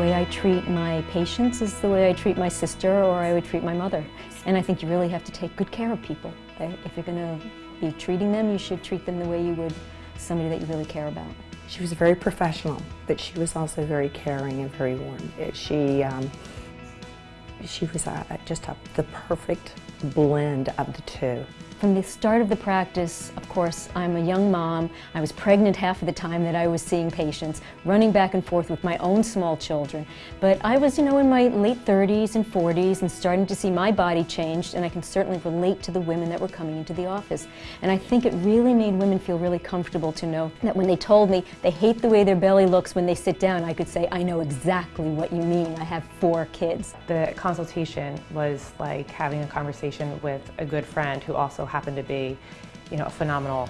way I treat my patients is the way I treat my sister or I would treat my mother. And I think you really have to take good care of people. Uh, if you're going to be treating them, you should treat them the way you would somebody that you really care about. She was very professional, but she was also very caring and very warm. Uh, she, um, she was a, just a, the perfect blend of the two. From the start of the practice, course, I'm a young mom. I was pregnant half of the time that I was seeing patients, running back and forth with my own small children. But I was, you know, in my late 30s and 40s and starting to see my body changed, and I can certainly relate to the women that were coming into the office. And I think it really made women feel really comfortable to know that when they told me they hate the way their belly looks when they sit down, I could say, I know exactly what you mean. I have four kids. The consultation was like having a conversation with a good friend who also happened to be, you know, a phenomenal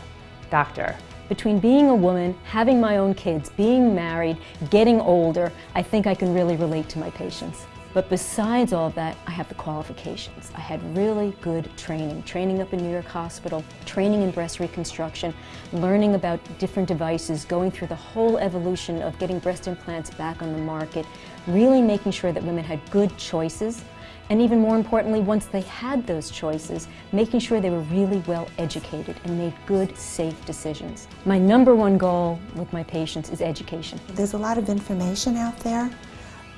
doctor. Between being a woman, having my own kids, being married, getting older, I think I can really relate to my patients. But besides all of that, I have the qualifications. I had really good training, training up in New York Hospital, training in breast reconstruction, learning about different devices, going through the whole evolution of getting breast implants back on the market, really making sure that women had good choices, and even more importantly, once they had those choices, making sure they were really well educated and made good, safe decisions. My number one goal with my patients is education. There's a lot of information out there,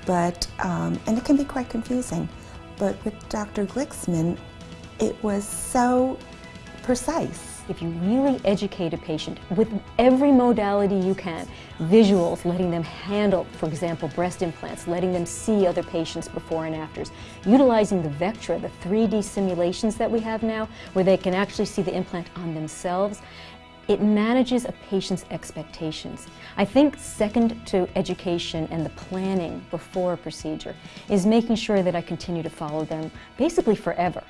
but, um, and it can be quite confusing. But with Dr. Glicksman, it was so precise if you really educate a patient with every modality you can, visuals, letting them handle, for example, breast implants, letting them see other patients before and afters, utilizing the Vectra, the 3D simulations that we have now, where they can actually see the implant on themselves, it manages a patient's expectations. I think second to education and the planning before a procedure is making sure that I continue to follow them basically forever.